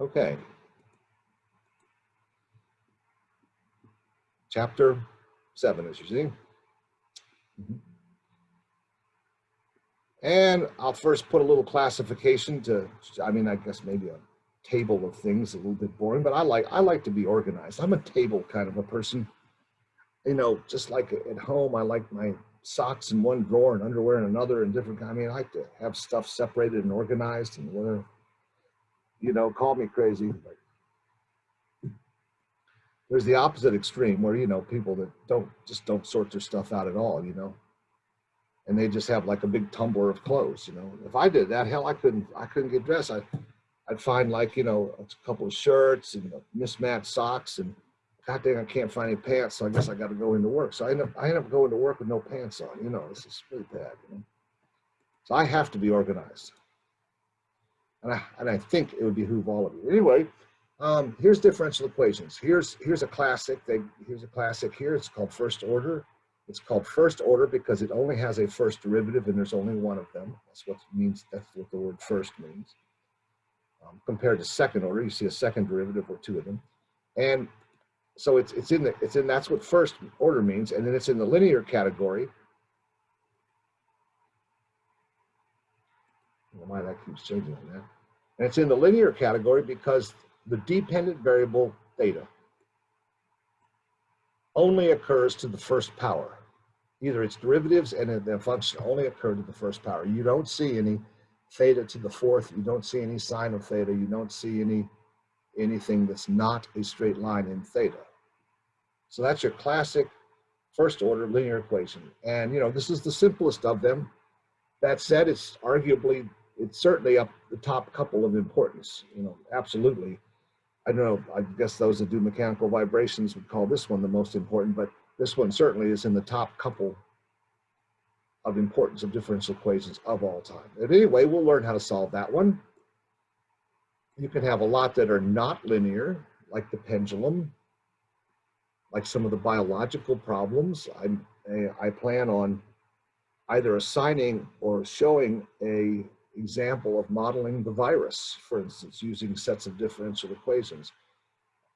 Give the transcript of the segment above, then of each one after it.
Okay. Chapter seven, as you see. And I'll first put a little classification to, I mean, I guess maybe a table of things, a little bit boring, but I like, I like to be organized. I'm a table kind of a person. You know, just like at home, I like my socks in one drawer and underwear in another and different, I mean, I like to have stuff separated and organized and whatever. You know, call me crazy. There's the opposite extreme where, you know, people that don't, just don't sort their stuff out at all, you know and they just have like a big tumbler of clothes. You know, if I did that, hell, I couldn't, I couldn't get dressed. I, I'd find like, you know, a couple of shirts and mismatched socks and God dang, I can't find any pants. So I guess I got to go into work. So I end up, I end up going to work with no pants on, you know, this is really bad. You know? So I have to be organized. And I, and I think it would behoove all of you. Anyway, um, here's differential equations. Here's, here's a classic. They, here's a classic here. It's called first order. It's called first order because it only has a first derivative and there's only one of them. That's what means, that's what the word first means. Um, compared to second order, you see a second derivative or two of them. And so it's, it's in the, it's in, that's what first order means. And then it's in the linear category. Why that keeps changing on that. And it's in the linear category because the dependent variable theta only occurs to the first power either its derivatives and their function only occur to the first power. You don't see any theta to the fourth. You don't see any sine of theta. You don't see any anything that's not a straight line in theta. So that's your classic first order linear equation. And you know, this is the simplest of them. That said, it's arguably, it's certainly up the top couple of importance, you know, absolutely. I don't know, I guess those that do mechanical vibrations would call this one the most important, but this one certainly is in the top couple of importance of differential equations of all time. But anyway, we'll learn how to solve that one. You can have a lot that are not linear, like the pendulum, like some of the biological problems. I, eh, I plan on either assigning or showing a example of modeling the virus, for instance, using sets of differential equations.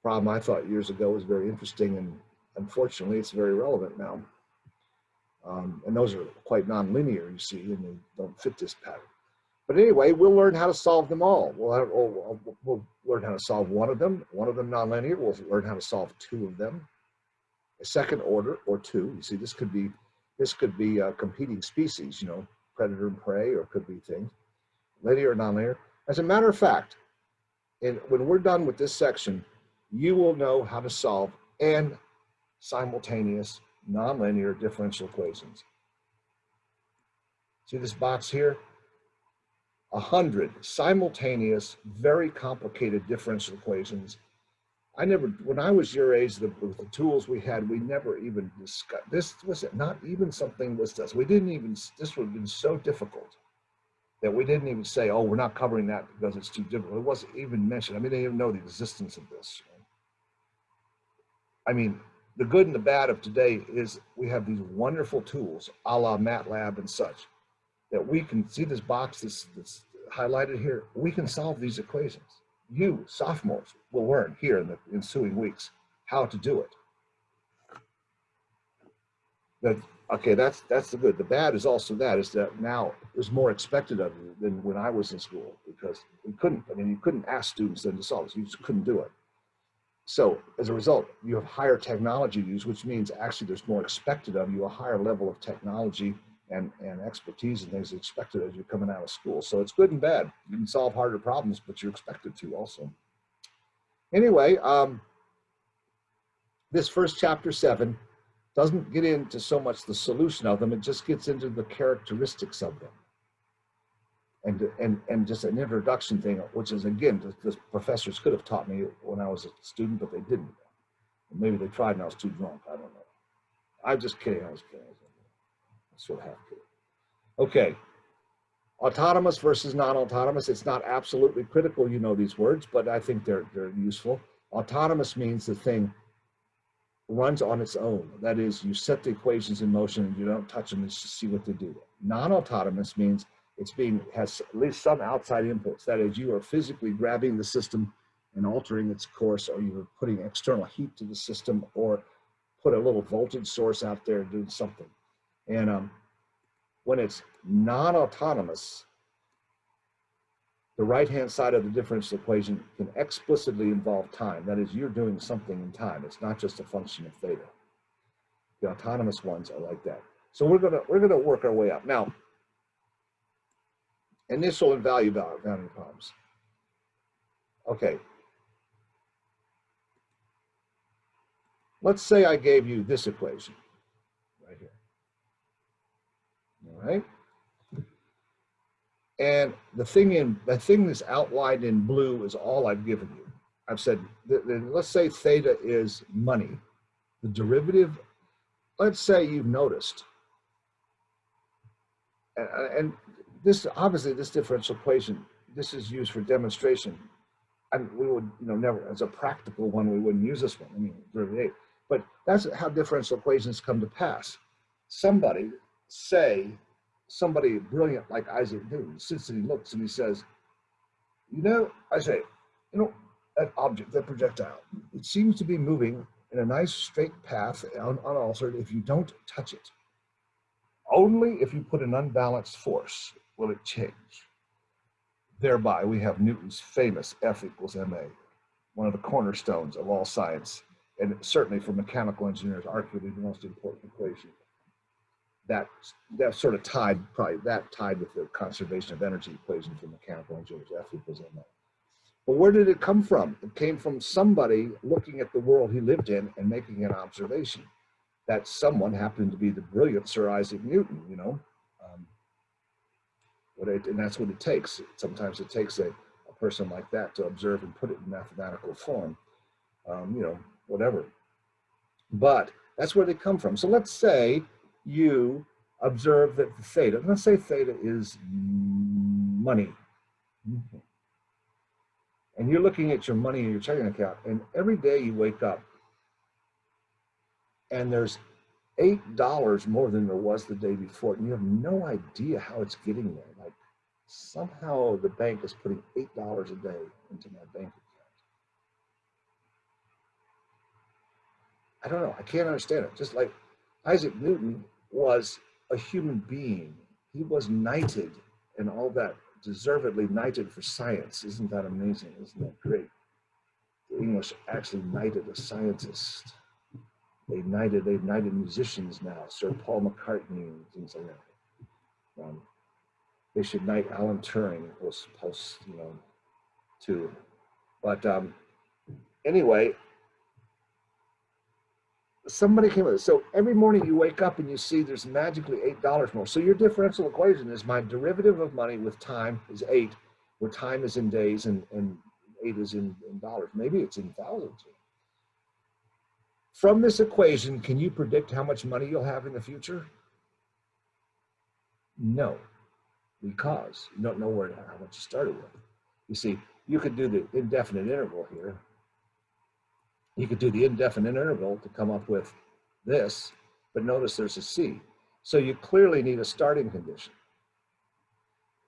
Problem I thought years ago was very interesting and unfortunately, it's very relevant now. Um, and those are quite nonlinear, you see, and they don't fit this pattern. But anyway, we'll learn how to solve them all. We'll, have, we'll, we'll learn how to solve one of them, one of them nonlinear. We'll learn how to solve two of them, a second order or two. You see, this could be this could be uh, competing species, you know, predator and prey, or could be things, linear or nonlinear. As a matter of fact, and when we're done with this section, you will know how to solve and simultaneous nonlinear differential equations. See this box here? A hundred simultaneous, very complicated differential equations. I never, when I was your age, the, with the tools we had, we never even discussed, this was it, not even something was this. We didn't even, this would have been so difficult that we didn't even say, oh, we're not covering that because it's too difficult. It wasn't even mentioned. I mean, they didn't even know the existence of this. I mean, the good and the bad of today is we have these wonderful tools, a la MATLAB and such, that we can see this box that's, that's highlighted here. We can solve these equations. You, sophomores, will learn here in the ensuing weeks how to do it. That okay, that's that's the good. The bad is also that is that now there's more expected of you than when I was in school because we couldn't. I mean, you couldn't ask students then to solve this. You just couldn't do it. So as a result, you have higher technology use, which means actually there's more expected of you, a higher level of technology and, and expertise and things expected as you're coming out of school. So it's good and bad. You can solve harder problems, but you're expected to also. Anyway, um, this first chapter seven doesn't get into so much the solution of them, it just gets into the characteristics of them and and and just an introduction thing, which is again, the, professors could have taught me when I was a student, but they didn't. Maybe they tried and I was too drunk. I don't know. I'm just kidding. I was kidding. I sort of. Okay. Autonomous versus non-autonomous. It's not absolutely critical, you know these words, but I think they're they're useful. Autonomous means the thing runs on its own. That is, you set the equations in motion and you don't touch them and just see what they do. Non-autonomous means it's being has at least some outside inputs. That is, you are physically grabbing the system and altering its course, or you're putting external heat to the system, or put a little voltage source out there doing something. And um, when it's non-autonomous, the right-hand side of the differential equation can explicitly involve time. That is, you're doing something in time. It's not just a function of theta. The autonomous ones are like that. So we're gonna we're gonna work our way up now. Initial and value boundary problems. Okay. Let's say I gave you this equation right here. All right. And the thing in the thing that's outlined in blue is all I've given you. I've said, let's say theta is money. The derivative, let's say you've noticed, and, and this obviously this differential equation, this is used for demonstration. And we would, you know, never as a practical one, we wouldn't use this one. I mean, derivative. But that's how differential equations come to pass. Somebody say somebody brilliant like Isaac Newton sits and he looks and he says, you know, I say, you know, that object, that projectile, it seems to be moving in a nice straight path un unaltered if you don't touch it. Only if you put an unbalanced force will it change. Thereby, we have Newton's famous F equals ma, one of the cornerstones of all science, and certainly for mechanical engineers, arguably the most important equation that that sort of tied probably that tied with the conservation of energy equation for mechanical engineers F equals ma. But where did it come from? It came from somebody looking at the world he lived in and making an observation. That someone happened to be the brilliant Sir Isaac Newton, you know. Um, it, and that's what it takes. Sometimes it takes a, a person like that to observe and put it in mathematical form, um, you know, whatever. But that's where they come from. So let's say you observe that the theta, let's say theta is money. And you're looking at your money in your checking account, and every day you wake up and there's eight dollars more than there was the day before, and you have no idea how it's getting there. Like somehow the bank is putting eight dollars a day into my bank account. I don't know. I can't understand it. Just like Isaac Newton was a human being. He was knighted and all that, deservedly knighted for science. Isn't that amazing? Isn't that great? The English actually knighted a scientist. They knighted, they've knighted musicians now, Sir Paul McCartney and things like that. Um, they should knight Alan Turing was supposed, you know, to. But um, anyway, somebody came with it. So every morning you wake up and you see there's magically $8 more. So your differential equation is my derivative of money with time is eight, where time is in days and, and eight is in, in dollars. Maybe it's in thousands. From this equation, can you predict how much money you'll have in the future? No, because you don't know where how much you started with. You see, you could do the indefinite integral here, you could do the indefinite integral to come up with this, but notice there's a C. So you clearly need a starting condition.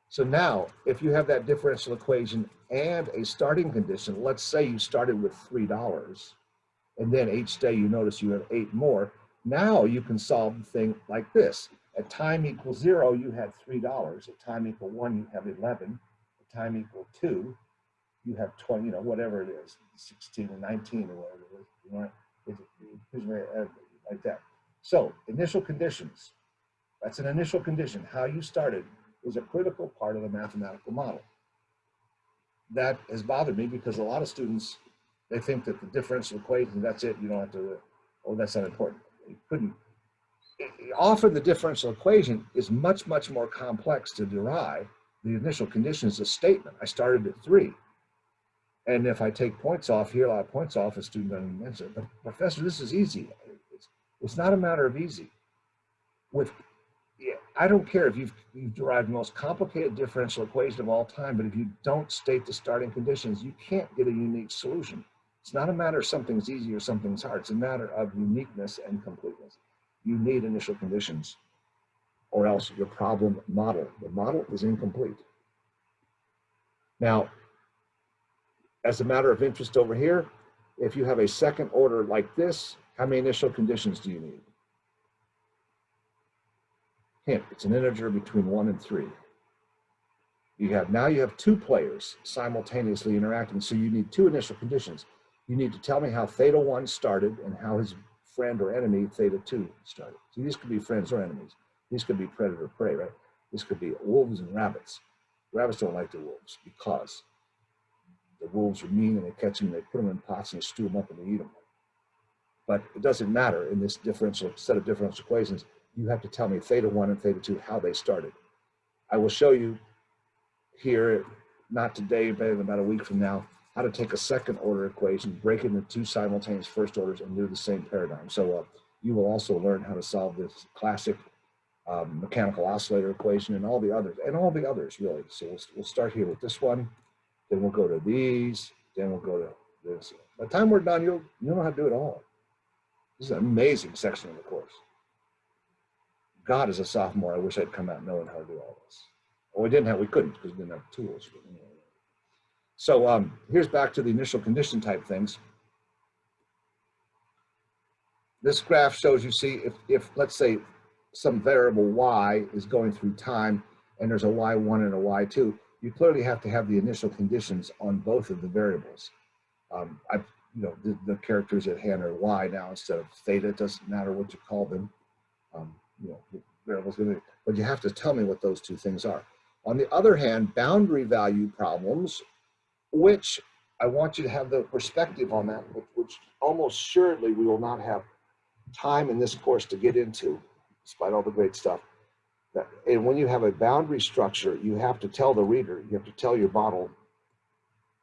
So now, if you have that differential equation and a starting condition, let's say you started with $3, and then each day you notice you have eight more, now you can solve the thing like this. At time equal zero, you had $3. At time equal one, you have 11. At time equal two, you have 20, you know, whatever it is, 16 or 19 or whatever it is, you want it, uh, like that. So initial conditions, that's an initial condition. How you started is a critical part of the mathematical model. That has bothered me because a lot of students, they think that the differential equation, that's it, you don't have to, oh, that's not important. You couldn't, often the differential equation is much, much more complex to derive. The initial condition is a statement. I started at three. And if I take points off here, a lot of points off, a student doesn't mention it. But professor, this is easy. It's, it's not a matter of easy. With, yeah, I don't care if you've, you've derived the most complicated differential equation of all time, but if you don't state the starting conditions, you can't get a unique solution. It's not a matter of something's easy or something's hard. It's a matter of uniqueness and completeness. You need initial conditions or else your problem model, the model is incomplete. Now, as a matter of interest over here, if you have a second order like this, how many initial conditions do you need? Hint, it's an integer between one and three. You have, now you have two players simultaneously interacting, so you need two initial conditions. You need to tell me how theta one started and how his friend or enemy theta two started. So these could be friends or enemies. These could be predator prey, right? This could be wolves and rabbits. Rabbits don't like the wolves because the wolves are mean and they catch them, they put them in pots and they stew them up and they eat them. But it doesn't matter in this differential set of differential equations. You have to tell me theta one and theta two, how they started. I will show you here, not today, but in about a week from now, how to take a second order equation, break it into two simultaneous first orders and do the same paradigm. So uh, you will also learn how to solve this classic um, mechanical oscillator equation and all the others, and all the others really. So we'll, we'll start here with this one, then we'll go to these, then we'll go to this. By the time we're done, you'll, you'll know how to do it all. This is an amazing section of the course. God, as a sophomore, I wish I'd come out knowing how to do all this. Well, we didn't have, we couldn't because we didn't have tools. So um, here's back to the initial condition type things. This graph shows you see if, if let's say some variable y is going through time and there's a y1 and a y2, you clearly have to have the initial conditions on both of the variables. Um, I've, you know, the, the, characters at hand are y now instead of theta, it doesn't matter what you call them. Um, you know, variables, but you have to tell me what those two things are. On the other hand, boundary value problems, which I want you to have the perspective on that, which almost surely we will not have time in this course to get into, despite all the great stuff. And when you have a boundary structure, you have to tell the reader, you have to tell your model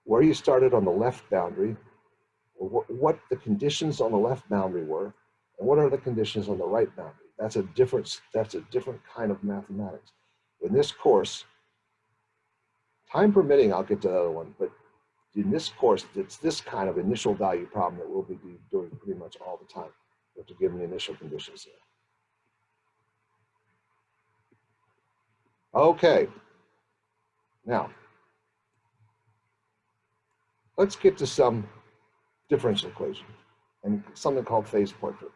where you started on the left boundary, what the conditions on the left boundary were, and what are the conditions on the right boundary. That's a different, that's a different kind of mathematics. In this course, Time permitting, I'll get to the other one, but in this course, it's this kind of initial value problem that we'll be doing pretty much all the time. You have to give them the initial conditions there. Okay. Now, let's get to some differential equation and something called phase portrait.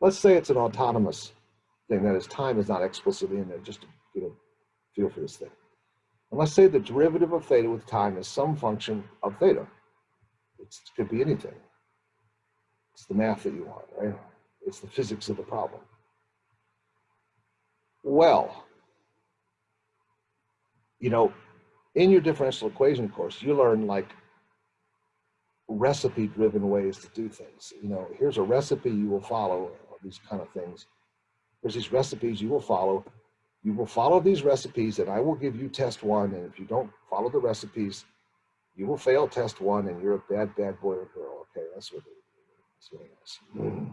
Let's say it's an autonomous thing, that is time is not explicitly in there, just to get a feel for this thing. And let's say the derivative of theta with time is some function of theta. It's, it could be anything. It's the math that you want, right? It's the physics of the problem. Well, you know, in your differential equation course, you learn like recipe driven ways to do things. You know, here's a recipe you will follow, these kind of things. There's these recipes you will follow you will follow these recipes and I will give you test one. And if you don't follow the recipes, you will fail test one and you're a bad, bad boy or girl. Okay, that's what, that's what it is. Hmm.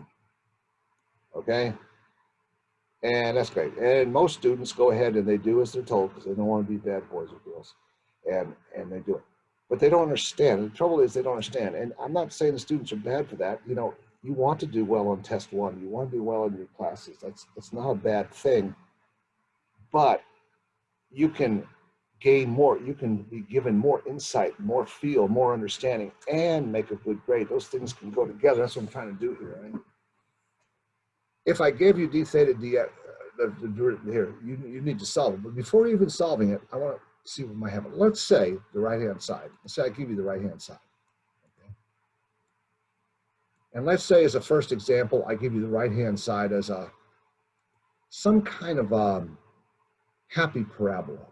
Okay? And that's great. And most students go ahead and they do as they're told because they don't want to be bad boys or girls. And, and they do it. But they don't understand. The trouble is they don't understand. And I'm not saying the students are bad for that. You know, you want to do well on test one. You want to do well in your classes. That's, that's not a bad thing but you can gain more, you can be given more insight, more feel, more understanding, and make a good grade. Those things can go together. That's what I'm trying to do here. Right? If I gave you d theta d, uh, the, the, here, you, you need to solve it. But before even solving it, I want to see what might happen. Let's say the right-hand side. Let's say I give you the right-hand side. Okay. And let's say as a first example, I give you the right-hand side as a some kind of um, happy parabola,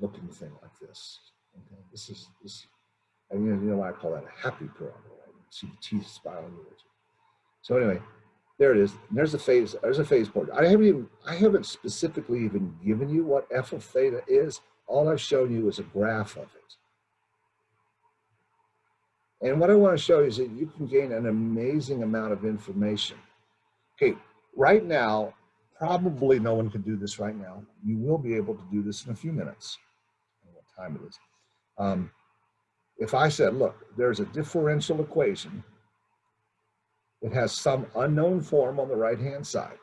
looking thing like this. Okay, this is this, and you know, you know why I call that a happy parabola. Right? See the teeth spiraling. So anyway, there it is. There's a phase. There's a phase point. I haven't even. I haven't specifically even given you what f of theta is. All I've shown you is a graph of it. And what I want to show you is that you can gain an amazing amount of information. Okay, right now, probably no one can do this right now. You will be able to do this in a few minutes. what time it is. Um, if I said, look, there's a differential equation that has some unknown form on the right-hand side.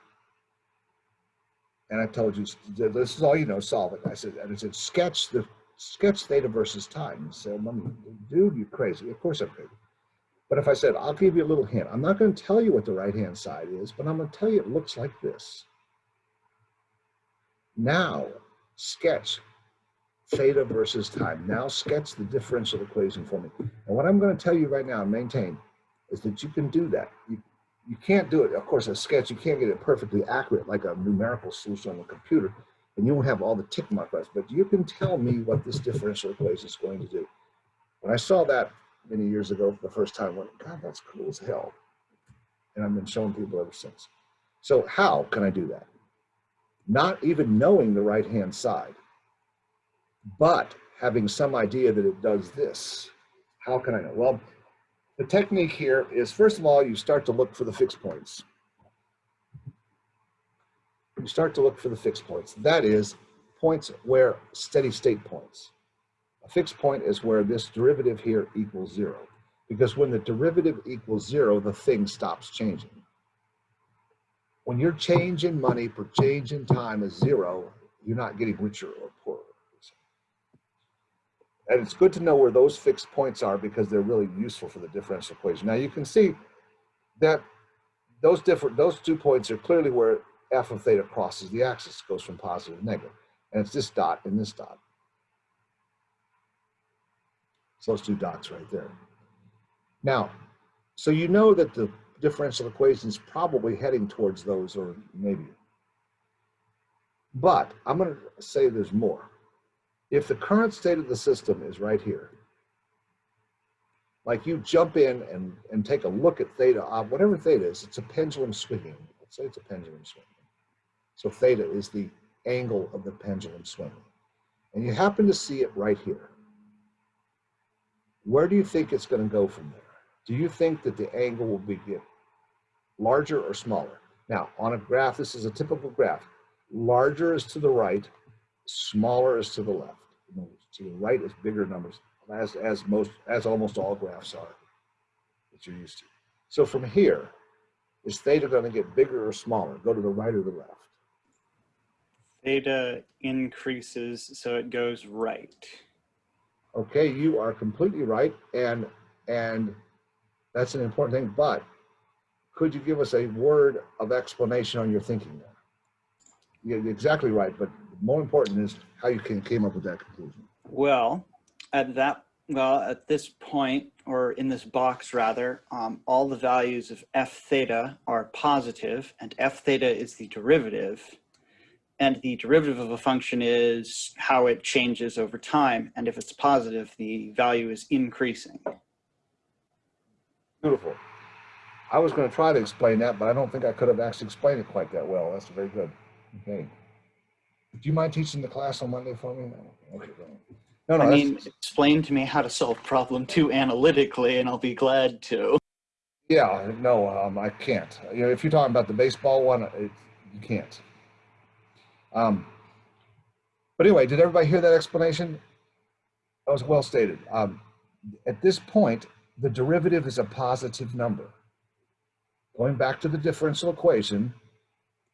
And I told you, this is all you know, solve it. I said, and I said, sketch the, sketch theta versus time. Well, dude, you're crazy. Of course I'm crazy. But if I said, I'll give you a little hint, I'm not going to tell you what the right-hand side is, but I'm going to tell you it looks like this. Now, sketch theta versus time. Now sketch the differential equation for me. And what I'm going to tell you right now maintain is that you can do that. You, you can't do it, of course, a sketch, you can't get it perfectly accurate like a numerical solution on the computer, and you won't have all the tick marks, but you can tell me what this differential equation is going to do. When I saw that many years ago for the first time, I went, God, that's cool as hell. And I've been showing people ever since. So how can I do that? Not even knowing the right-hand side, but having some idea that it does this. How can I know? Well, the technique here is, first of all, you start to look for the fixed points. You start to look for the fixed points. That is points where steady state points. A fixed point is where this derivative here equals zero. Because when the derivative equals zero, the thing stops changing. When your change in money per change in time is zero, you're not getting richer or poorer. And it's good to know where those fixed points are because they're really useful for the differential equation. Now you can see that those different those two points are clearly where f of theta crosses the axis, goes from positive to negative. And it's this dot and this dot. So those two dots right there. Now, so you know that the differential equation is probably heading towards those or maybe. But I'm going to say there's more if the current state of the system is right here, like you jump in and, and take a look at theta, uh, whatever theta is, it's a pendulum swinging. Let's say it's a pendulum swinging. So theta is the angle of the pendulum swinging. And you happen to see it right here. Where do you think it's going to go from there? Do you think that the angle will be get larger or smaller? Now, on a graph, this is a typical graph. Larger is to the right, smaller is to the left. To the right is bigger numbers, as, as most, as almost all graphs are that you're used to. So from here, is theta going to get bigger or smaller? Go to the right or the left? Theta increases, so it goes right. Okay, you are completely right, and and that's an important thing. But could you give us a word of explanation on your thinking there? You're exactly right, but more important is how you can, came up with that conclusion. Well, at that, well, at this point, or in this box rather, um, all the values of f theta are positive, and f theta is the derivative. And the derivative of a function is how it changes over time. And if it's positive, the value is increasing. Beautiful. I was going to try to explain that, but I don't think I could have actually explained it quite that well. That's very good. Okay. Do you mind teaching the class on Monday for me? No. Okay. No, no. I mean, explain to me how to solve problem two analytically, and I'll be glad to. Yeah, no, um, I can't. You know, if you're talking about the baseball one, it, you can't. Um, but anyway, did everybody hear that explanation? That was well stated. Um, at this point, the derivative is a positive number. Going back to the differential equation,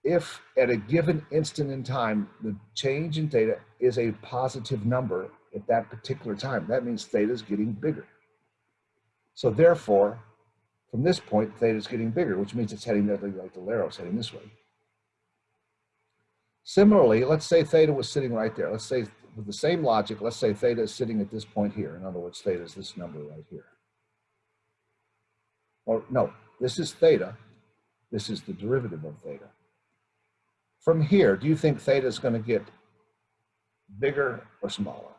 if at a given instant in time, the change in theta is a positive number at that particular time, that means theta is getting bigger. So therefore, from this point, theta is getting bigger, which means it's heading like the arrow is heading this way. Similarly, let's say theta was sitting right there. Let's say with the same logic, let's say theta is sitting at this point here. In other words, theta is this number right here. Or no, this is theta. This is the derivative of theta. From here, do you think theta is going to get bigger or smaller?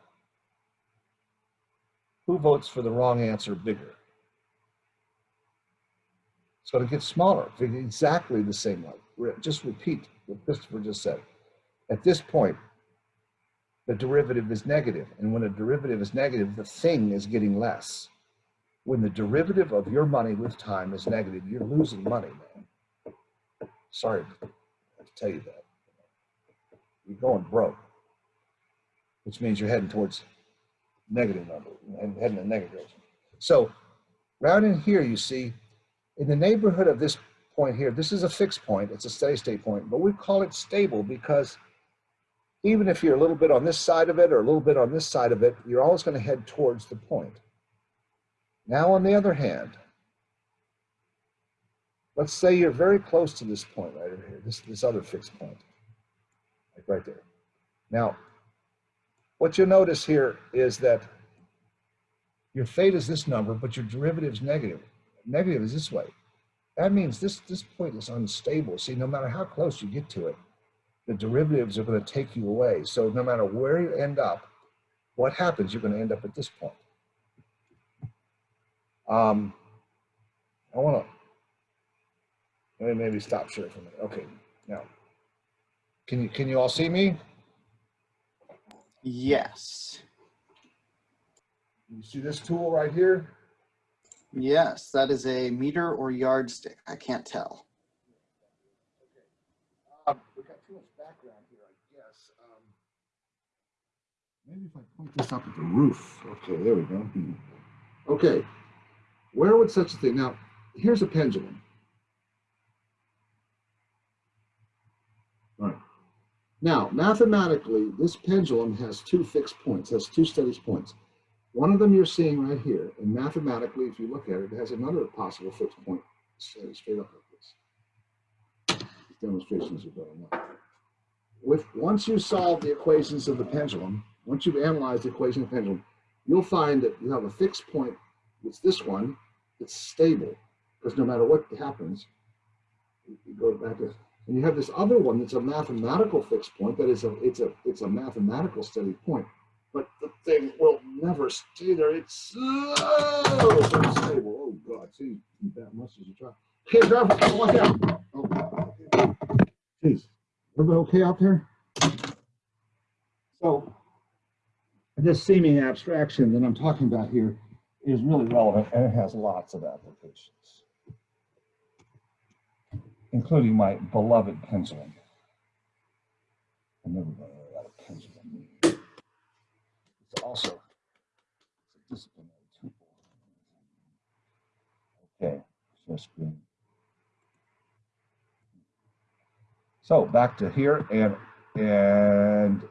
Who votes for the wrong answer, bigger? It's going to get smaller, exactly the same way. Just repeat what Christopher just said. At this point, the derivative is negative, and when a derivative is negative, the thing is getting less. When the derivative of your money with time is negative, you're losing money, man. Sorry tell you that. You're going broke, which means you're heading towards negative number and heading in negative direction. So right in here, you see, in the neighborhood of this point here, this is a fixed point. It's a steady state point, but we call it stable because even if you're a little bit on this side of it or a little bit on this side of it, you're always going to head towards the point. Now, on the other hand, let's say you're very close to this point right over here, this, this other fixed point, like right there. Now, what you'll notice here is that your theta is this number, but your derivative is negative. Negative is this way. That means this, this point is unstable. See, no matter how close you get to it, the derivatives are going to take you away. So no matter where you end up, what happens, you're going to end up at this point. Um, I want to let me maybe stop share for a minute. Okay, now, can you can you all see me? Yes. You see this tool right here? Yes, that is a meter or yardstick. I can't tell. Um, we got too much background here, I guess. Um, maybe if I point this up at the roof. Okay, there we go. Hmm. Okay, where would such a thing? Now, here's a pendulum. All right. Now, mathematically, this pendulum has two fixed points, has two steady points. One of them you're seeing right here, and mathematically, if you look at it, it has another possible fixed point straight up like this. These demonstrations are going on. With, once you solve the equations of the pendulum, once you've analyzed the equation of the pendulum, you'll find that you have a fixed point, it's this one, it's stable, because no matter what happens, you you go back to, and you have this other one that's a mathematical fixed point, that is a, it's a, it's a mathematical steady point, but the thing will never stay there, it's so unstable, oh God, see, that much as you try. Okay, driver, watch out. Oh, okay. Jeez, everybody okay out there? So, this seeming abstraction that I'm talking about here is really relevant and it has lots of applications, including my beloved pendulum. I'm never run out of pendulum. It's also it's a disciplinary tool. Okay, share screen. So back to here and and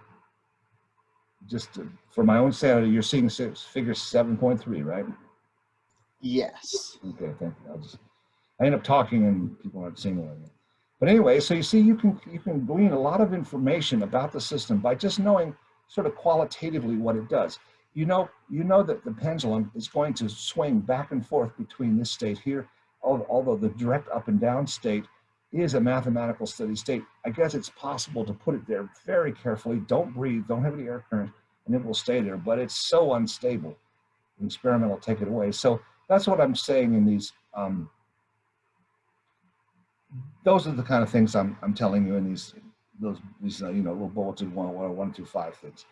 just to- for my own sanity, you're seeing six, figure 7.3, right? Yes. Okay, thank you. I'll just, I end up talking and people aren't seeing what I mean. But anyway, so you see, you can you can glean a lot of information about the system by just knowing sort of qualitatively what it does. You know, you know that the pendulum is going to swing back and forth between this state here, although the direct up and down state is a mathematical steady state. I guess it's possible to put it there very carefully. Don't breathe, don't have any air current, and it will stay there. But it's so unstable. The experiment will take it away. So that's what I'm saying in these. Um, those are the kind of things I'm I'm telling you in these those these uh, you know little bulletin one one one two five things.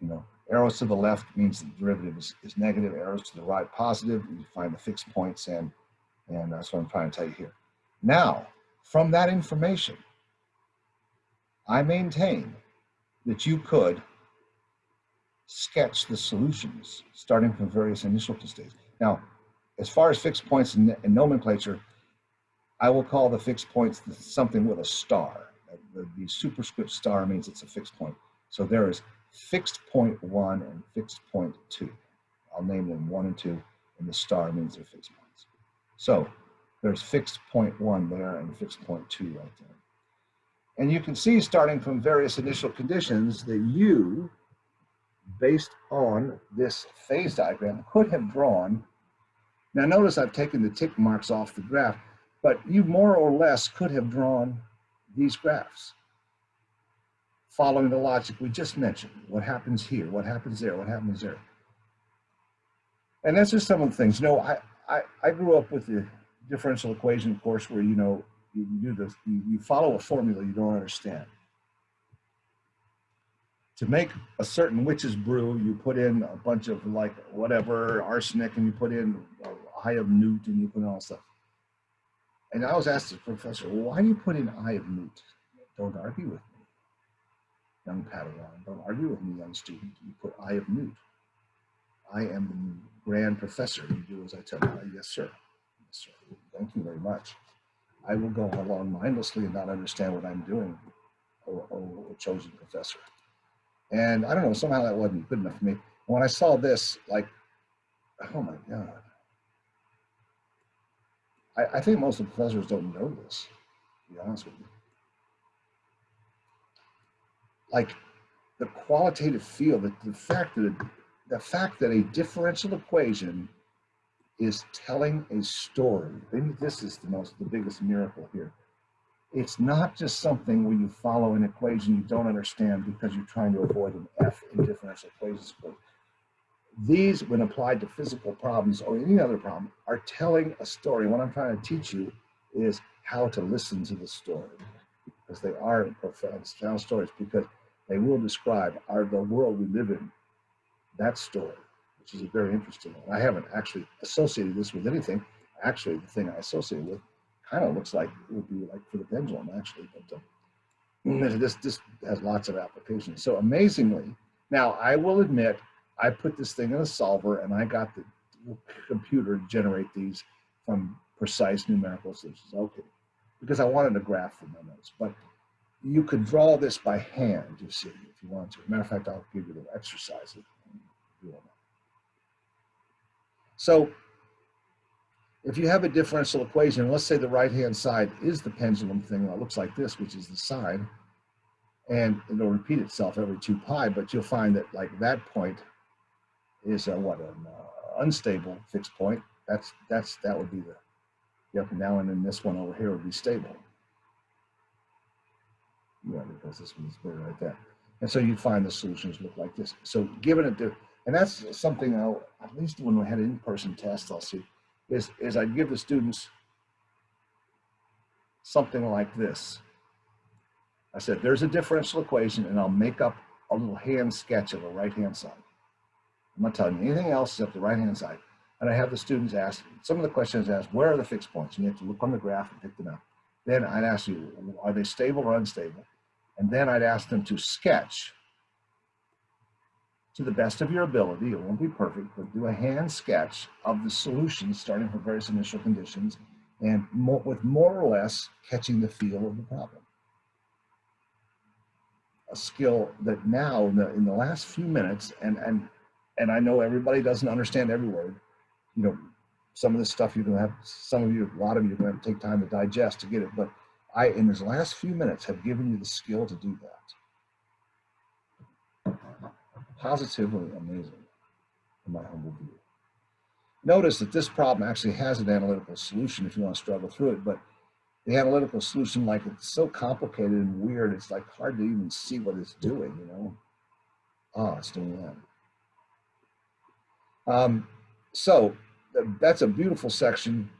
You know, arrows to the left means the derivative is, is negative. Arrows to the right positive. You find the fixed points and and that's what I'm trying to tell you here. Now, from that information, I maintain that you could sketch the solutions starting from various initial states. Now, as far as fixed points and, in nomenclature, I will call the fixed points something with a star. The, the superscript star means it's a fixed point. So there is fixed point one and fixed point two. I'll name them one and two, and the star means they're fixed points. So there's fixed point one there and fixed point two right there. And you can see starting from various initial conditions that you, based on this phase diagram, could have drawn. Now notice I've taken the tick marks off the graph, but you more or less could have drawn these graphs following the logic we just mentioned. What happens here, what happens there, what happens there. And that's just some of the things. No, I, I, I grew up with the differential equation course where, you know, you do this, you, you follow a formula you don't understand. To make a certain witch's brew, you put in a bunch of like whatever arsenic and you put in a eye of newt and you put in all stuff. And I was asked the professor, well, why do you put in eye of newt? Don't argue with me, young Padawan. Don't argue with me, young student. You put eye of newt. I am the grand professor. You do as I tell you. Yes, sir. Yes, sir. Thank you very much. I will go along mindlessly and not understand what I'm doing, a chosen professor. And I don't know, somehow that wasn't good enough for me. When I saw this, like, oh my God. I, I think most of the professors don't know this, to be honest with you. Like the qualitative field, the, the fact that the fact that a differential equation is telling a story. This is the most, the biggest miracle here. It's not just something where you follow an equation you don't understand because you're trying to avoid an F in differential equations. These, when applied to physical problems or any other problem, are telling a story. What I'm trying to teach you is how to listen to the story because they are profound, profound stories because they will describe our, the world we live in, that story which is a very interesting one. I haven't actually associated this with anything. Actually, the thing I associate with kind of looks like it would be like for the pendulum, actually. But uh, this this has lots of applications. So amazingly, now I will admit I put this thing in a solver and I got the computer to generate these from precise numerical solutions. Okay, because I wanted a graph for my notes, but you could draw this by hand, you see, if you want to. Matter of fact, I'll give you the exercise. If you want. So if you have a differential equation, let's say the right-hand side is the pendulum thing that looks like this, which is the sine, and it'll repeat itself every 2 pi, but you'll find that like that point is a, what, an uh, unstable fixed point. That's, that's, that would be the, the up and down, and then this one over here would be stable. Yeah, because this one's better right there. And so you'd find the solutions look like this. So given it, and that's something I'll, at least when we had in-person test, I'll see, is, is I'd give the students something like this. I said, there's a differential equation and I'll make up a little hand sketch of the right-hand side. I'm not telling you anything else except the right-hand side. And I have the students ask, some of the questions ask, where are the fixed points? And you have to look on the graph and pick them out. Then I'd ask you, are they stable or unstable? And then I'd ask them to sketch to the best of your ability, it won't be perfect, but do a hand sketch of the solution starting from various initial conditions and more, with more or less catching the feel of the problem. A skill that now in the, in the last few minutes, and, and, and I know everybody doesn't understand every word, you know, some of this stuff you're gonna have, some of you, a lot of you are gonna to take time to digest to get it, but I, in this last few minutes, have given you the skill to do that positively amazing in my humble view. Notice that this problem actually has an analytical solution if you want to struggle through it, but the analytical solution, like it's so complicated and weird, it's like hard to even see what it's doing, you know? Ah, it's doing that. Um, so that's a beautiful section.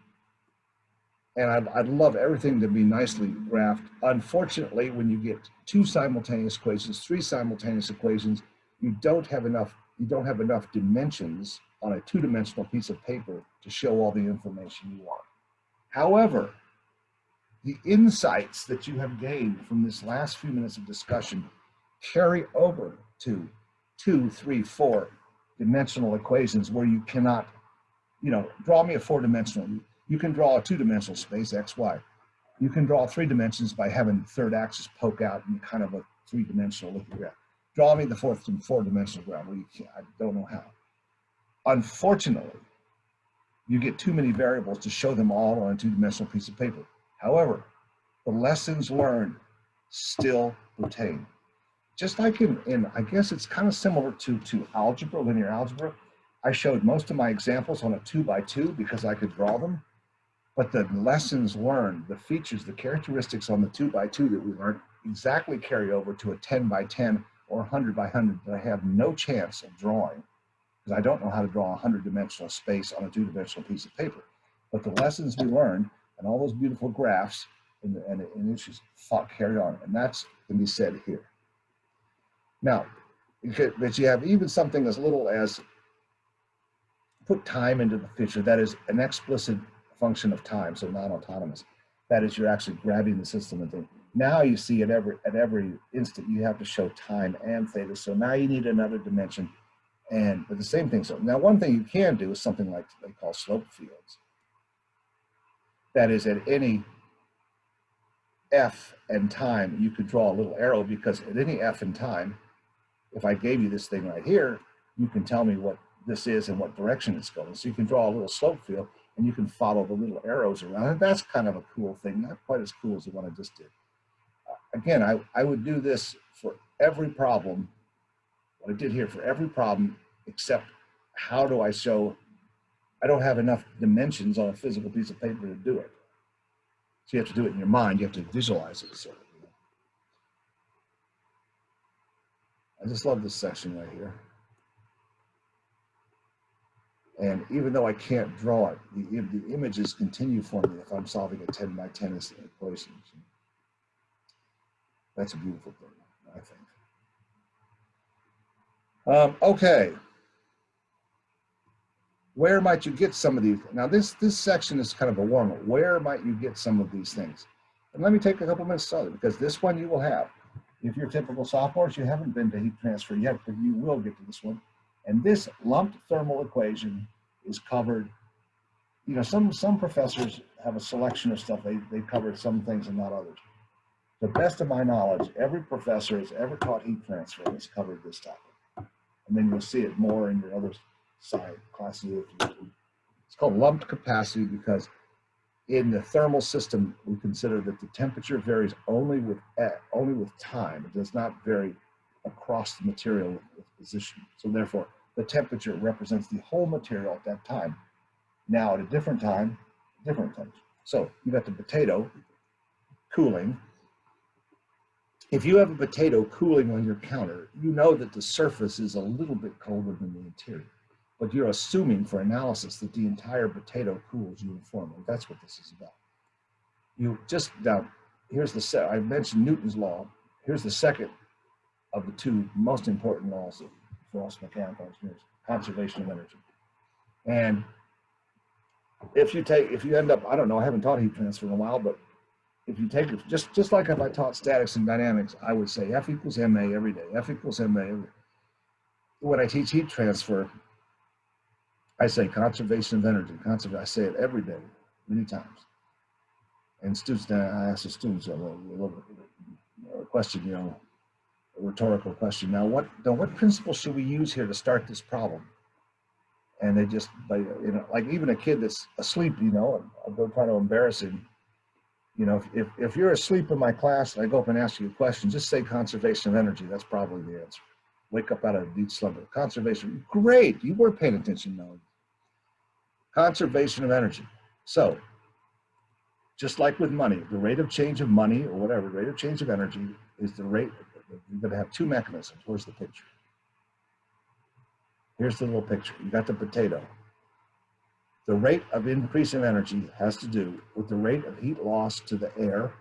And I'd, I'd love everything to be nicely graphed. Unfortunately, when you get two simultaneous equations, three simultaneous equations, you don't have enough you don't have enough dimensions on a two-dimensional piece of paper to show all the information you want. However, the insights that you have gained from this last few minutes of discussion carry over to two, three, four dimensional equations where you cannot, you know, draw me a four dimensional. You can draw a two dimensional space, X, Y. You can draw three dimensions by having third axis poke out in kind of a three dimensional lithograph draw me the fourth and four dimensional ground. Well, I don't know how. Unfortunately, you get too many variables to show them all on a two dimensional piece of paper. However, the lessons learned still retain. Just like in, in I guess it's kind of similar to, to algebra, linear algebra. I showed most of my examples on a two by two because I could draw them. But the lessons learned, the features, the characteristics on the two by two that we learned exactly carry over to a 10 by 10 or 100 by 100 that I have no chance of drawing because I don't know how to draw a 100 dimensional space on a two dimensional piece of paper. But the lessons we learned and all those beautiful graphs and, and, and issues thought carried on. And that's can be said here. Now, but you have even something as little as put time into the picture. That is an explicit function of time, so non-autonomous. That is, you're actually grabbing the system and thinking, now you see at every at every instant you have to show time and theta. So now you need another dimension, and but the same thing. So now one thing you can do is something like they call slope fields. That is at any f and time you could draw a little arrow because at any f and time, if I gave you this thing right here, you can tell me what this is and what direction it's going. So you can draw a little slope field and you can follow the little arrows around. And that's kind of a cool thing, not quite as cool as the one I just did. Uh, Again, I, I would do this for every problem, what I did here for every problem, except how do I show, I don't have enough dimensions on a physical piece of paper to do it. So you have to do it in your mind, you have to visualize it. So, you know. I just love this section right here. And even though I can't draw it, the, the images continue for me if I'm solving a 10 by 10 is- equation. That's a beautiful thing, I think. Um, okay. Where might you get some of these? Now this, this section is kind of a warm up. Where might you get some of these things? And let me take a couple minutes to because this one you will have. If you're typical sophomores, you haven't been to heat transfer yet, but you will get to this one. And this lumped thermal equation is covered. You know, some, some professors have a selection of stuff. They, they cover some things and not others. To the best of my knowledge, every professor has ever taught heat transfer has covered this topic. And then you'll see it more in your other side classes. It's called lumped capacity because in the thermal system, we consider that the temperature varies only with, only with time. It does not vary across the material with position. So therefore, the temperature represents the whole material at that time. Now at a different time, different temperature. So you've got the potato cooling. If you have a potato cooling on your counter, you know that the surface is a little bit colder than the interior. But you're assuming for analysis that the entire potato cools uniformly. That's what this is about. You just now, here's the set. I mentioned Newton's law. Here's the second of the two most important laws of- for us mechanical engineers, conservation of energy. And if you take, if you end up, I don't know, I haven't taught heat transfer in a while, but if you take it, just, just like if I taught statics and dynamics, I would say F equals ma every day, F equals ma. every When I teach heat transfer, I say conservation of energy, conservation, I say it every day, many times. And students, I ask the students a little, a little question, you know, a rhetorical question. Now, what, now what principle should we use here to start this problem? And they just, you know, like even a kid that's asleep, you know, I'll go try to embarrass him. You know, if, if, if you're asleep in my class and I go up and ask you a question, just say conservation of energy. That's probably the answer. Wake up out of deep slumber. Conservation, great. You were paying attention, Melody. Conservation of energy. So, just like with money, the rate of change of money or whatever, rate of change of energy is the rate, you're gonna have two mechanisms. Where's the picture? Here's the little picture. You got the potato. The rate of increase of energy has to do with the rate of heat loss to the air,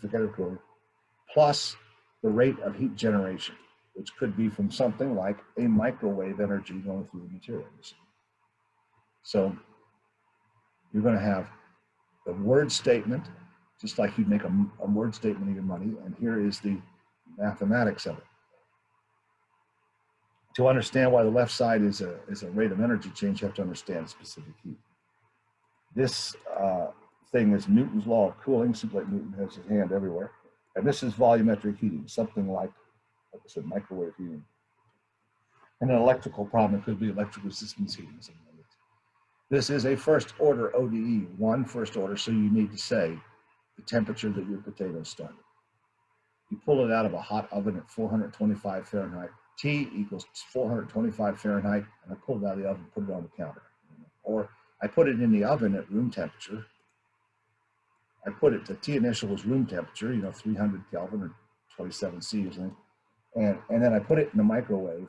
forget it plus the rate of heat generation, which could be from something like a microwave energy going through the material. So you're going to have the word statement, just like you'd make a, a word statement of your money, and here is the mathematics of it. To understand why the left side is a, is a rate of energy change, you have to understand specific heat. This uh, thing is Newton's law of cooling, simply like Newton has his hand everywhere. And this is volumetric heating, something like, like I said, microwave heating. And an electrical problem, it could be electric resistance heating. something this. Is a first order ODE, one first order, so you need to say the temperature that your potatoes started. You pull it out of a hot oven at 425 Fahrenheit. T equals 425 Fahrenheit, and I pull it out of the oven, put it on the counter. Or I put it in the oven at room temperature. I put it, the T initial was room temperature, you know, 300 Kelvin or 27 C or something. And, and then I put it in the microwave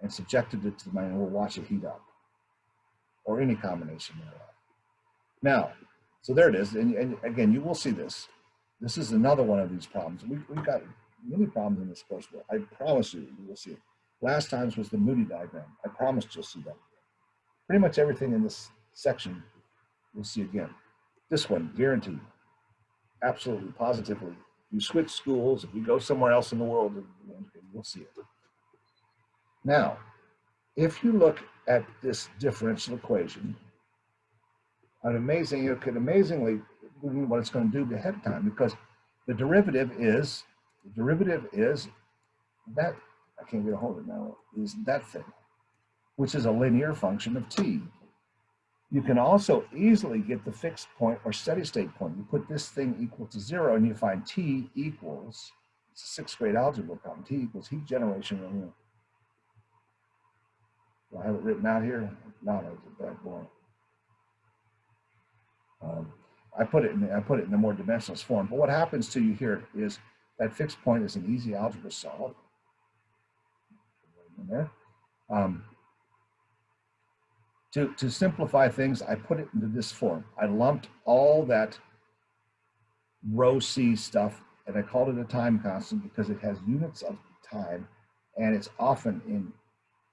and subjected it to the, and we'll watch it heat up. Or any combination thereof. Now, so there it is. And, and again, you will see this. This is another one of these problems. We, we've got many problems in this course, I promise you, you will see it. Last times was the Moody diagram. I promised you'll see that. Pretty much everything in this section you'll see again. This one, guaranteed. Absolutely, positively. You switch schools, if you go somewhere else in the world, you'll see it. Now, if you look at this differential equation, an amazing, you can amazingly what it's going to do ahead of time because the derivative is the derivative is that I can't get a hold of it now, is that thing, which is a linear function of t. You can also easily get the fixed point or steady state point. You put this thing equal to zero and you find t equals, it's a sixth grade algebra problem, t equals heat generation. Do I have it written out here? No, bad boy. Um, I put it in, I put it in a more dimensionless form, but what happens to you here is that fixed point is an easy algebra solve. Um, to, to simplify things, I put it into this form. I lumped all that rho C stuff and I called it a time constant because it has units of time and it's often in,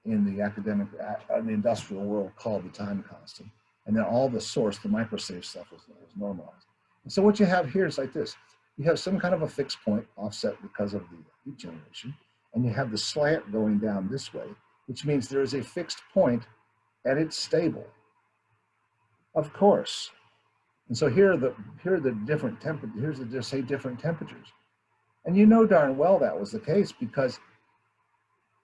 in the academic, uh, in the industrial world called the time constant. And then all the source, the microsafe stuff was, is normalized. And so what you have here is like this. You have some kind of a fixed point offset because of the heat generation, and you have the slant going down this way, which means there is a fixed point and it's stable. Of course. And so here are the here are the different temperatures. Here's the say different temperatures. And you know darn well that was the case because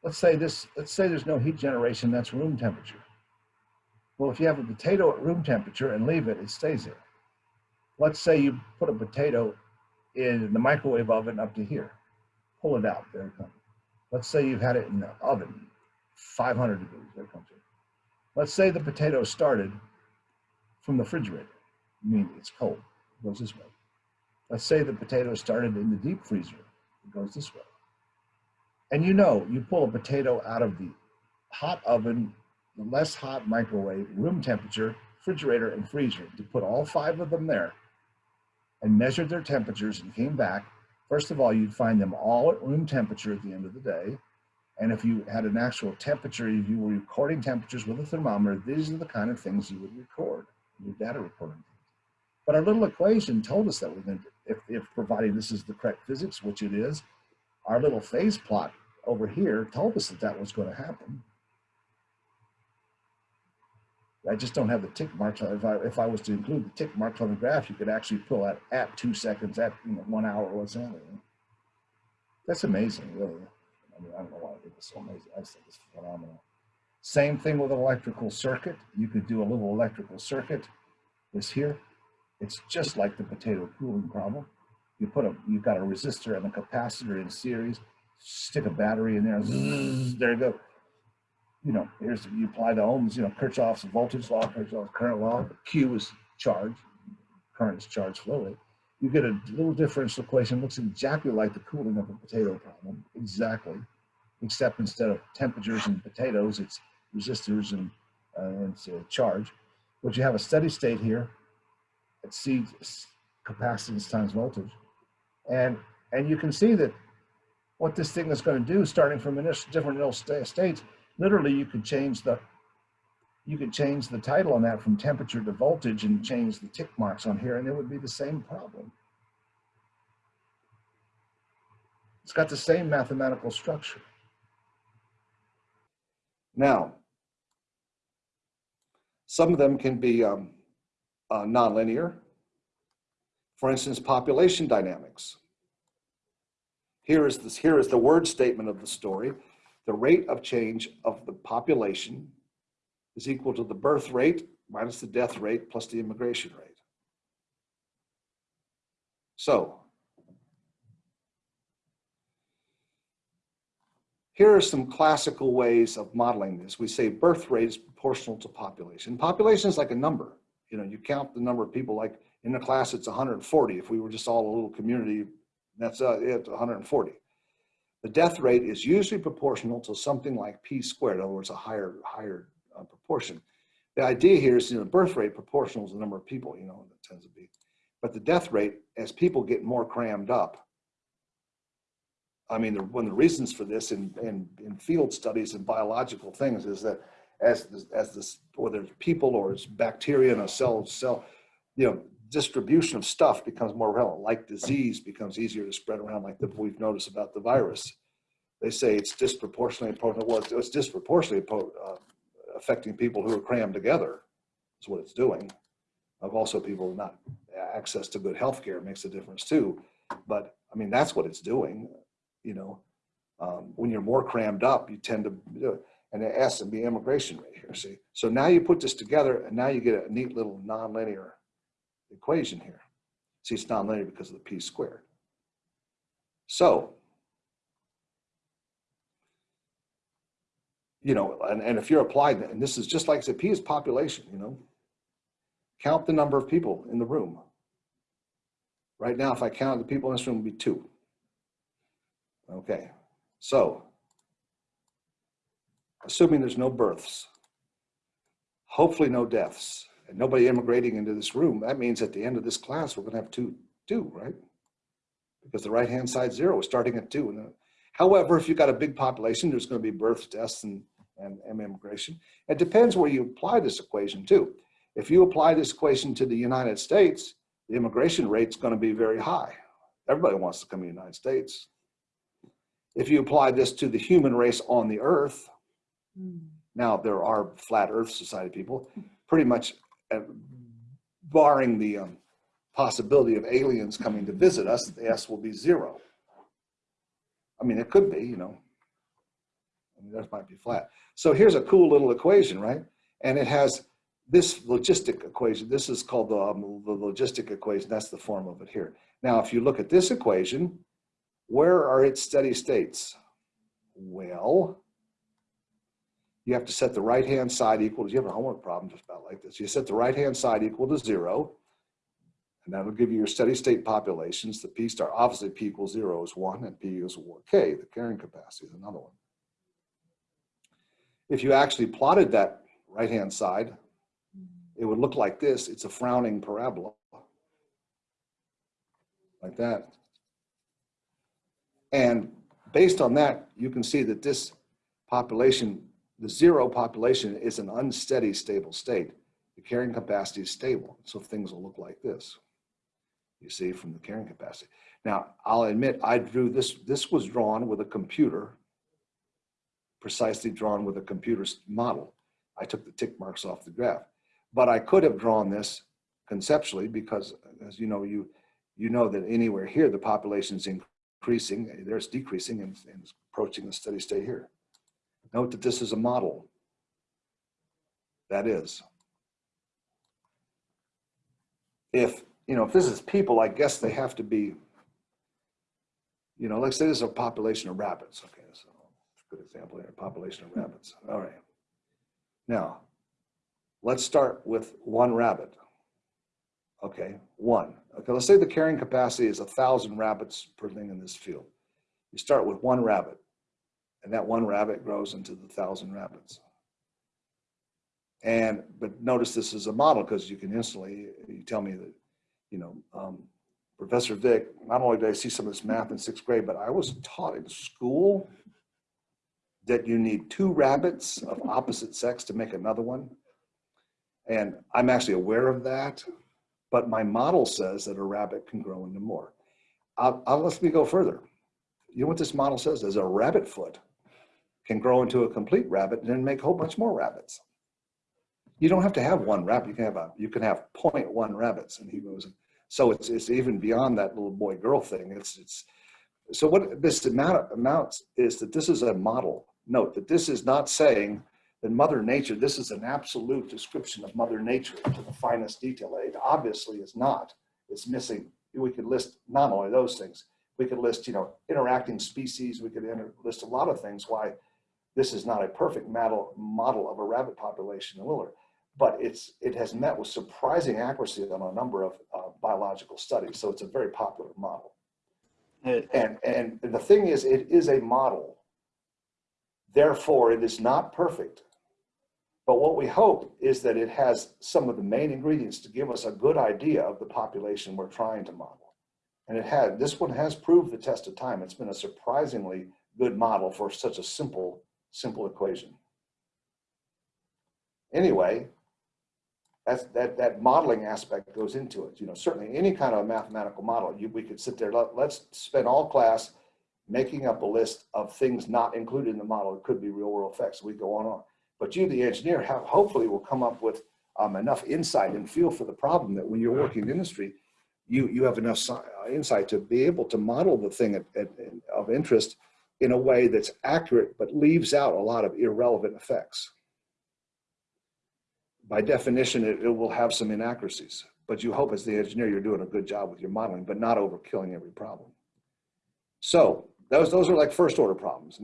let's say this, let's say there's no heat generation, that's room temperature. Well, if you have a potato at room temperature and leave it, it stays there. Let's say you put a potato in the microwave oven up to here. Pull it out, there it comes. Let's say you've had it in the oven, 500 degrees, there it comes. in. Let's say the potato started from the refrigerator. I mean, it's cold, it goes this way. Let's say the potato started in the deep freezer, it goes this way. And you know, you pull a potato out of the hot oven, the less hot microwave, room temperature, refrigerator, and freezer, to put all five of them there and measured their temperatures and came back, first of all, you'd find them all at room temperature at the end of the day. And if you had an actual temperature, if you were recording temperatures with a thermometer, these are the kind of things you would record, your data recording. But our little equation told us that to, if, if providing this is the correct physics, which it is, our little phase plot over here told us that that was going to happen. I just don't have the tick marks. If I, if I was to include the tick marks on the graph, you could actually pull out at two seconds, at you know, one hour, what's that? That's amazing, really. I mean, I don't know why I think it's so amazing. I think it's phenomenal. Same thing with an electrical circuit. You could do a little electrical circuit. This here, it's just like the potato cooling problem. You put a, you've got a resistor and a capacitor in series, stick a battery in there, zzz, there you go you know, here's you apply the ohms, you know, Kirchhoff's voltage law, Kirchhoff's current law. Q is charge, current is charge flow rate. You get a little differential equation, looks exactly like the cooling of a potato problem, exactly, except instead of temperatures and potatoes, it's resistors and, uh, and uh, charge. But you have a steady state here at C capacitance times voltage, and and you can see that what this thing is going to do, starting from initial, different initial states, literally you could change the you could change the title on that from temperature to voltage and change the tick marks on here and it would be the same problem. It's got the same mathematical structure. Now, some of them can be um, uh, nonlinear. For instance, population dynamics. Here is this, here is the word statement of the story the rate of change of the population is equal to the birth rate minus the death rate plus the immigration rate. So here are some classical ways of modeling this. We say birth rate is proportional to population. Population is like a number. You know, you count the number of people like in the class, it's 140. If we were just all a little community, that's uh, it, 140. The death rate is usually proportional to something like p squared, in other words, a higher, higher uh, proportion. The idea here is, you know, birth rate proportional to the number of people, you know, it tends to be. But the death rate, as people get more crammed up, I mean, the, one of the reasons for this in, in, in field studies and biological things is that as this, as this, whether it's people or it's bacteria in a cell, cell, you know, distribution of stuff becomes more relevant, like disease becomes easier to spread around, like the, we've noticed about the virus. They say it's disproportionately potent. Well, it's, it's disproportionately uh, affecting people who are crammed together. Is what it's doing. Of also people not access to good health care makes a difference too. But I mean, that's what it's doing. You know, Um, when you're more crammed up, you tend to do it. And the S and the immigration rate here, see? So now you put this together and now you get a neat little nonlinear equation here. See, it's nonlinear because of the p squared. So, you know, and, and if you're applied, that, and this is just like I said, p is population, you know? Count the number of people in the room. Right now, if I count the people in this room, would be two. Okay, so assuming there's no births, hopefully no deaths, nobody immigrating into this room, that means at the end of this class, we're gonna have two, two, right? Because the right-hand side zero is starting at two. And, uh, However, if you've got a big population, there's gonna be births, deaths, and, and, and immigration. It depends where you apply this equation too. If you apply this equation to the United States, the immigration rate's gonna be very high. Everybody wants to come to the United States. If you apply this to the human race on the earth, now there are flat earth society people, pretty much barring the um, possibility of aliens coming to visit us, the S will be zero. I mean, it could be, you know. I mean, that might be flat. So here's a cool little equation, right? And it has this logistic equation. This is called the, um, the logistic equation. That's the form of it here. Now, if you look at this equation, where are its steady states? Well, you have to set the right-hand side equal to, you have a homework problem just about like this. You set the right-hand side equal to zero, and that'll give you your steady state populations. The P star, obviously P equals zero is one, and P is one. K, the carrying capacity is another one. If you actually plotted that right-hand side, it would look like this. It's a frowning parabola. Like that. And based on that, you can see that this population, the zero population is an unsteady stable state. The carrying capacity is stable. So things will look like this. You see from the carrying capacity. Now, I'll admit I drew this, this was drawn with a computer, precisely drawn with a computer model. I took the tick marks off the graph, but I could have drawn this conceptually because as you know, you, you know that anywhere here, the population is increasing, there's decreasing and, and approaching the steady state here. Note that this is a model. That is. If, you know, if this is people, I guess they have to be, you know, let's say this is a population of rabbits. Okay, so good example here, population of rabbits. All right. Now, let's start with one rabbit. Okay, one. Okay, let's say the carrying capacity is a thousand rabbits per thing in this field. You start with one rabbit, and that one rabbit grows into the thousand rabbits. And, but notice this is a model because you can instantly, you tell me that, you know, um, Professor Vick, not only did I see some of this math in sixth grade, but I was taught in school that you need two rabbits of opposite sex to make another one. And I'm actually aware of that, but my model says that a rabbit can grow into more. I'll, I'll let me go further. You know what this model says is a rabbit foot can grow into a complete rabbit and then make a whole bunch more rabbits. You don't have to have one rabbit. You can have a, you can have 0.1 rabbits. And he goes, so it's, it's even beyond that little boy girl thing. It's, it's, so what this amount amounts is that this is a model. Note that this is not saying that Mother Nature, this is an absolute description of Mother Nature to the finest detail. It obviously is not. It's missing. We could list not only those things, we could list, you know, interacting species. We could list a lot of things why this is not a perfect model, model of a rabbit population in Willard but it's it has met with surprising accuracy on a number of uh, biological studies. So it's a very popular model. And and the thing is, it is a model. Therefore, it is not perfect. But what we hope is that it has some of the main ingredients to give us a good idea of the population we're trying to model. And it had this one has proved the test of time. It's been a surprisingly good model for such a simple simple equation. Anyway, that's that that modeling aspect goes into it. You know, certainly any kind of mathematical model, you, we could sit there. Let, let's spend all class making up a list of things not included in the model. It could be real world effects. We go on and on. But you, the engineer, have, hopefully will come up with um, enough insight and feel for the problem that when you're working in industry, you you have enough uh, insight to be able to model the thing at, at, of interest in a way that's accurate, but leaves out a lot of irrelevant effects. By definition, it, it will have some inaccuracies, but you hope as the engineer, you're doing a good job with your modeling, but not overkilling every problem. So those, those are like first order problems.